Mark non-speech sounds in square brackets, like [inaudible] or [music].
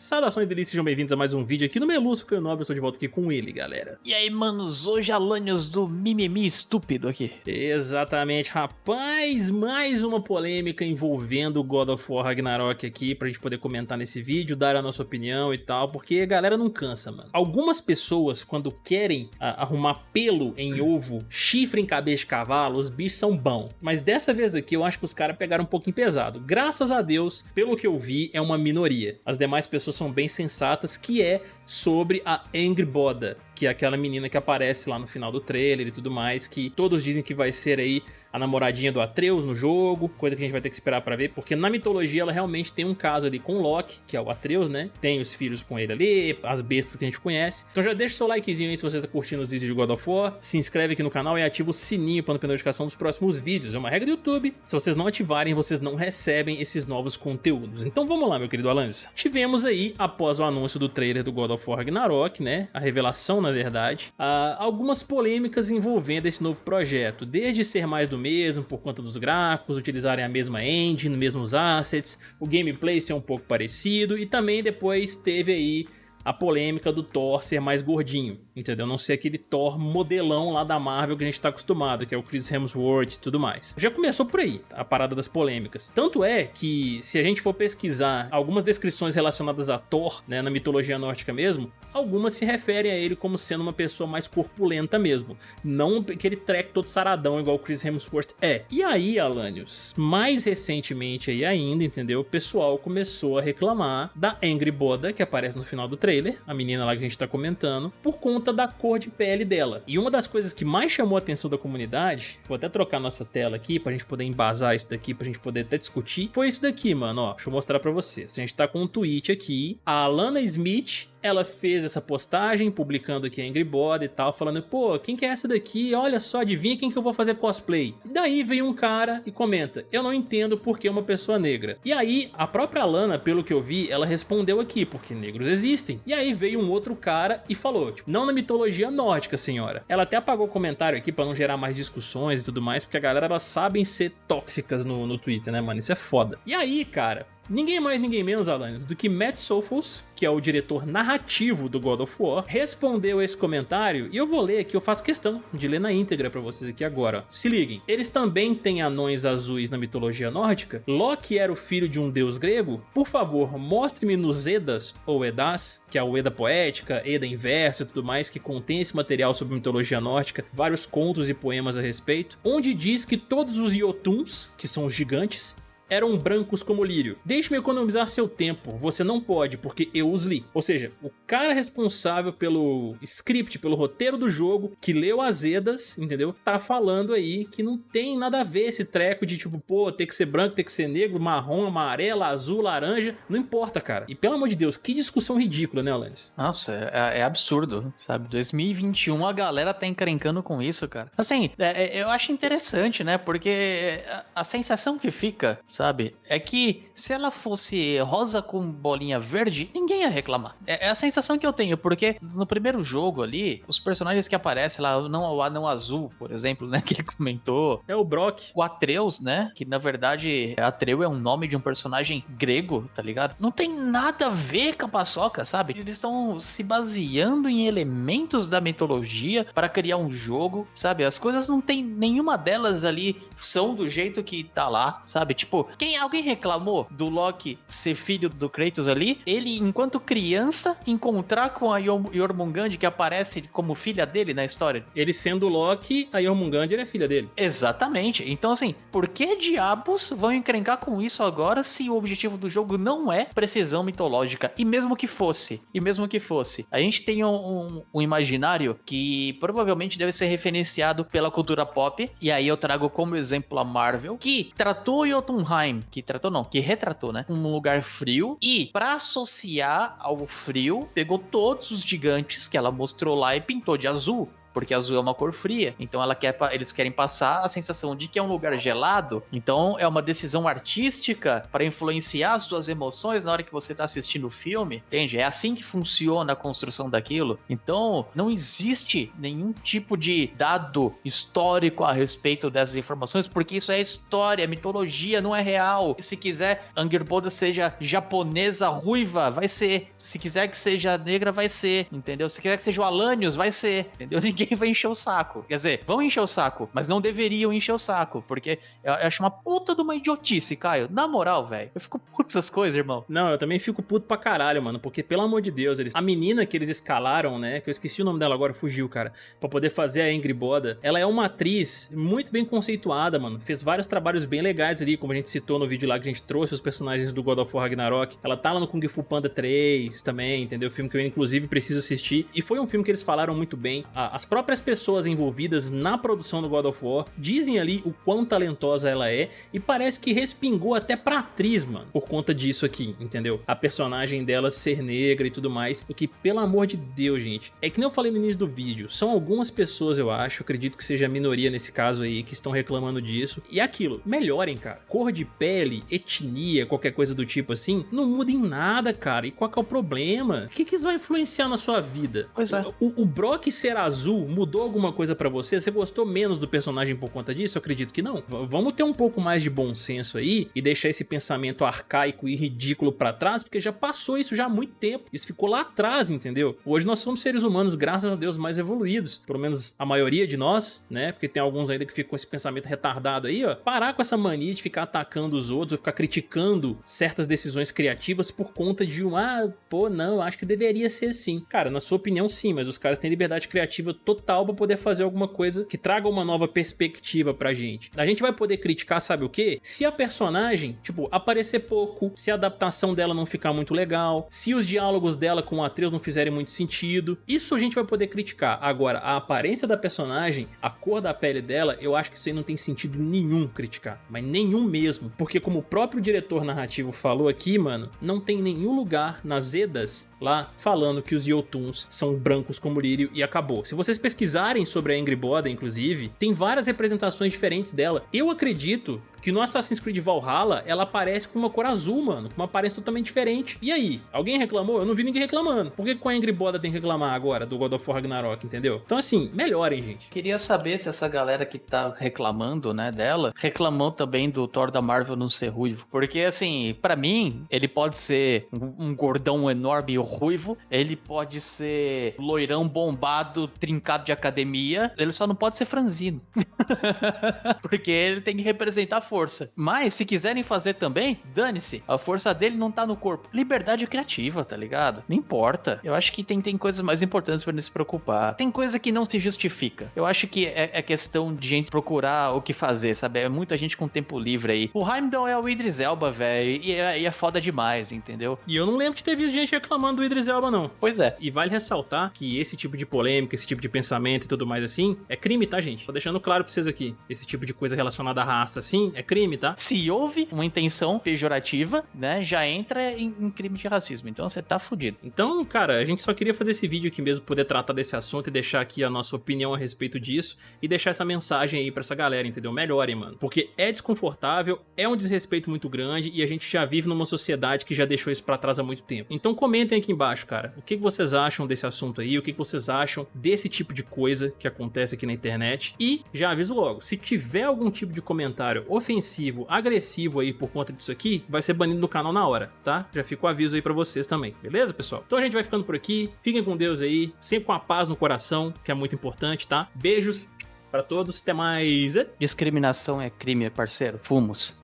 Saudações delícias, sejam bem-vindos a mais um vídeo aqui no Meluço, que eu nobre, eu estou de volta aqui com ele, galera. E aí, manos, hoje Alanios do mimimi estúpido aqui. Exatamente, rapaz, mais uma polêmica envolvendo God of War Ragnarok aqui, pra gente poder comentar nesse vídeo, dar a nossa opinião e tal, porque a galera não cansa, mano. Algumas pessoas, quando querem a, ah, arrumar pelo em ovo, chifre em cabeça de cavalo, os bichos são bons. Mas dessa vez aqui, eu acho que os caras pegaram um pouquinho pesado. Graças a Deus, pelo que eu vi, é uma minoria. As demais pessoas pessoas são bem sensatas, que é sobre a Angry Boda, que é aquela menina que aparece lá no final do trailer e tudo mais, que todos dizem que vai ser aí a namoradinha do Atreus no jogo, coisa que a gente vai ter que esperar pra ver, porque na mitologia ela realmente tem um caso ali com Loki, que é o Atreus, né? Tem os filhos com ele ali, as bestas que a gente conhece. Então já deixa o seu likezinho aí se você tá curtindo os vídeos de God of War, se inscreve aqui no canal e ativa o sininho para não perder notificação dos próximos vídeos. É uma regra do YouTube, se vocês não ativarem, vocês não recebem esses novos conteúdos. Então vamos lá, meu querido Alanis. Tivemos aí, após o anúncio do trailer do God of War Ragnarok, né? A revelação, na verdade, uh, algumas polêmicas envolvendo esse novo projeto, desde ser mais do mesmo por conta dos gráficos, utilizarem a mesma engine, mesmos assets, o gameplay ser um pouco parecido e também depois teve aí a polêmica do Thor ser mais gordinho, entendeu? Não ser aquele Thor modelão lá da Marvel que a gente tá acostumado, que é o Chris Hemsworth e tudo mais. Já começou por aí, a parada das polêmicas. Tanto é que, se a gente for pesquisar algumas descrições relacionadas a Thor, né, na mitologia nórdica mesmo, algumas se referem a ele como sendo uma pessoa mais corpulenta mesmo, não aquele treco todo saradão igual o Chris Hemsworth é. E aí, Alanios, mais recentemente aí ainda, entendeu? O pessoal começou a reclamar da Angry Boda, que aparece no final do trailer, trailer, a menina lá que a gente tá comentando, por conta da cor de pele dela. E uma das coisas que mais chamou a atenção da comunidade, vou até trocar nossa tela aqui pra gente poder embasar isso daqui, pra gente poder até discutir, foi isso daqui, mano, ó, deixa eu mostrar pra vocês. A gente tá com um tweet aqui, a Alana Smith ela fez essa postagem, publicando aqui Angry Bird e tal, falando, pô, quem que é essa daqui? Olha só, adivinha quem que eu vou fazer cosplay? E daí vem um cara e comenta, eu não entendo por que uma pessoa negra. E aí, a própria Lana, pelo que eu vi, ela respondeu aqui, porque negros existem. E aí veio um outro cara e falou, tipo, não na mitologia nórdica, senhora. Ela até apagou o comentário aqui pra não gerar mais discussões e tudo mais, porque a galera, elas sabem ser tóxicas no, no Twitter, né, mano? Isso é foda. E aí, cara, Ninguém mais, ninguém menos, Alanis, do que Matt Sophos, que é o diretor narrativo do God of War, respondeu esse comentário e eu vou ler aqui, eu faço questão de ler na íntegra pra vocês aqui agora. Se liguem, eles também têm anões azuis na mitologia nórdica? Loki era o filho de um deus grego? Por favor, mostre-me nos Edas ou Edas, que é o Eda poética, Eda inverso e tudo mais, que contém esse material sobre mitologia nórdica, vários contos e poemas a respeito, onde diz que todos os Jotuns, que são os gigantes, eram brancos como lírio. Deixe-me economizar seu tempo, você não pode porque eu os li. Ou seja, o cara responsável pelo script, pelo roteiro do jogo, que leu as Edas, entendeu? Tá falando aí que não tem nada a ver esse treco de tipo, pô, tem que ser branco, tem que ser negro, marrom, amarelo, azul, laranja, não importa, cara. E pelo amor de Deus, que discussão ridícula, né, Alanis? Nossa, é, é absurdo, sabe? 2021 a galera tá encrencando com isso, cara. Assim, é, é, eu acho interessante, né? Porque a sensação que fica, sabe? É que se ela fosse rosa com bolinha verde, ninguém ia reclamar. É, é, a sensação que eu tenho, porque no primeiro jogo ali, os personagens que aparecem lá, não o anão azul, por exemplo, né, [laughs] que ele comentou. É o Brock. O Atreus, né, que na verdade Atreu é um nome de um personagem grego, tá ligado? Não tem nada a ver com a paçoca, sabe? Eles estão se baseando em elementos da mitologia para criar um jogo, sabe? As coisas não tem nenhuma delas ali são do jeito que tá lá, sabe? Tipo, quem alguém reclamou do Loki ser filho do Kratos ali? Ele, enquanto criança, encontrar com a Jormungand que aparece como filha dele na história. Ele sendo Loki, a Jormungand é filha dele. Exatamente. Então, assim, por que diabos vão encrencar com isso agora se o objetivo do jogo não é precisão mitológica? E mesmo que fosse, e mesmo que fosse, a gente tem um, um, um imaginário que provavelmente deve ser referenciado pela cultura pop, e aí eu trago como exemplo a Marvel, que tratou Jotunheim que tratou não, que retratou, né? Um lugar frio e para associar ao frio, pegou todos os gigantes que ela mostrou lá e pintou de azul porque azul é uma cor fria. Então ela quer, eles querem passar a sensação de que é um lugar gelado. Então é uma decisão artística para influenciar as suas emoções na hora que você está assistindo o filme, entende? É assim que funciona a construção daquilo. Então não existe nenhum tipo de dado histórico a respeito dessas informações, porque isso é história, mitologia, não é real. Se quiser Angerboda seja japonesa ruiva, vai ser. Se quiser que seja negra, vai ser, entendeu? Se quiser que seja o Alanios, vai ser, entendeu? [laughs] Ninguém [laughs] vai encher o saco. Quer dizer, vão encher o saco, mas não deveriam encher o saco, porque eu acho uma puta de uma idiotice, Caio. Na moral, velho, eu fico puto essas coisas, irmão. Não, eu também fico puto pra caralho, mano, porque pelo amor de Deus, eles... a menina que eles escalaram, né, que eu esqueci o nome dela agora, fugiu, cara, pra poder fazer a Angry Boda, ela é uma atriz muito bem conceituada, mano, fez vários trabalhos bem legais ali, como a gente citou no vídeo lá que a gente trouxe os personagens do God of War Ragnarok, ela tá lá no Kung Fu Panda 3 também, entendeu? Filme que eu inclusive preciso assistir, e foi um filme que eles falaram muito bem, as próprias pessoas envolvidas na produção do God of War dizem ali o quão talentosa ela é, e parece que respingou até pra atriz, mano, por conta disso aqui, entendeu? A personagem dela ser negra e tudo mais, o que, pelo amor de Deus, gente, é que nem eu falei no início do vídeo, são algumas pessoas, eu acho, acredito que seja a minoria nesse caso aí, que estão reclamando disso, e é aquilo, melhorem, cara, cor de pele, etnia, qualquer coisa do tipo assim, não muda em nada, cara, e qual que é o problema? O que que isso vai influenciar na sua vida? Pois é. O, o Brock ser azul mudou alguma coisa pra você? Você gostou menos do personagem por conta disso? Eu acredito que não. V vamos ter um pouco mais de bom senso aí e deixar esse pensamento arcaico e ridículo pra trás, porque já passou isso já há muito tempo. Isso ficou lá atrás, entendeu? Hoje nós somos seres humanos, graças a Deus, mais evoluídos. Pelo menos a maioria de nós, né? Porque tem alguns ainda que ficam com esse pensamento retardado aí, ó. Parar com essa mania de ficar atacando os outros ou ficar criticando certas decisões criativas por conta de um, ah, pô, não, acho que deveria ser assim. Cara, na sua opinião, sim, mas os caras têm liberdade criativa total pra poder fazer alguma coisa que traga uma nova perspectiva pra gente. A gente vai poder criticar, sabe o quê? Se a personagem, tipo, aparecer pouco, se a adaptação dela não ficar muito legal, se os diálogos dela com o Atreus não fizerem muito sentido, isso a gente vai poder criticar. Agora, a aparência da personagem, a cor da pele dela, eu acho que isso aí não tem sentido nenhum criticar, mas nenhum mesmo, porque como o próprio diretor narrativo falou aqui, mano, não tem nenhum lugar nas Edas lá falando que os Yotuns são brancos como lírio e acabou. Se vocês pesquisarem sobre a Angry Boda, inclusive, tem várias representações diferentes dela. Eu acredito que no Assassin's Creed Valhalla ela aparece com uma cor azul, mano, com uma aparência totalmente diferente. E aí? Alguém reclamou? Eu não vi ninguém reclamando. Por que com a Angry Boda tem que reclamar agora do God of War Ragnarok, entendeu? Então assim, melhorem, gente. Queria saber se essa galera que tá reclamando, né, dela, reclamou também do Thor da Marvel não ser ruivo. Porque assim, para mim, ele pode ser um, gordão enorme e ruivo, ele pode ser loirão bombado, trincado de academia, ele só não pode ser franzino. [laughs] Porque ele tem que representar força. Mas, se quiserem fazer também, dane-se. A força dele não tá no corpo. Liberdade criativa, tá ligado? Não importa. Eu acho que tem, tem coisas mais importantes para se preocupar. Tem coisa que não se justifica. Eu acho que é, é, questão de gente procurar o que fazer, sabe? É muita gente com tempo livre aí. O Heimdall é o Idris Elba, velho, e, é, e é foda demais, entendeu? E eu não lembro de ter visto gente reclamando do Idris Elba, não. Pois é. E vale ressaltar que esse tipo de polêmica, esse tipo de pensamento e tudo mais assim, é crime, tá, gente? Tô deixando claro pra vocês aqui. Esse tipo de coisa relacionada à raça, assim, é crime, tá? Se houve uma intenção pejorativa, né, já entra em, em crime de racismo. Então você tá fudido. Então, cara, a gente só queria fazer esse vídeo aqui mesmo, poder tratar desse assunto e deixar aqui a nossa opinião a respeito disso e deixar essa mensagem aí pra essa galera, entendeu? Melhorem, mano. Porque é desconfortável, é um desrespeito muito grande e a gente já vive numa sociedade que já deixou isso pra trás há muito tempo. Então comentem aqui embaixo, cara, o que vocês acham desse assunto aí, o que vocês acham desse tipo de coisa que acontece aqui na internet e já aviso logo, se tiver algum tipo de comentário ofensivo, agressivo aí por conta disso aqui, vai ser banido do canal na hora, tá? Já fica o aviso aí pra vocês também, beleza, pessoal? Então a gente vai ficando por aqui, fiquem com Deus aí, sempre com a paz no coração, que é muito importante, tá? Beijos pra todos, até mais... Discriminação é crime, parceiro. Fumos.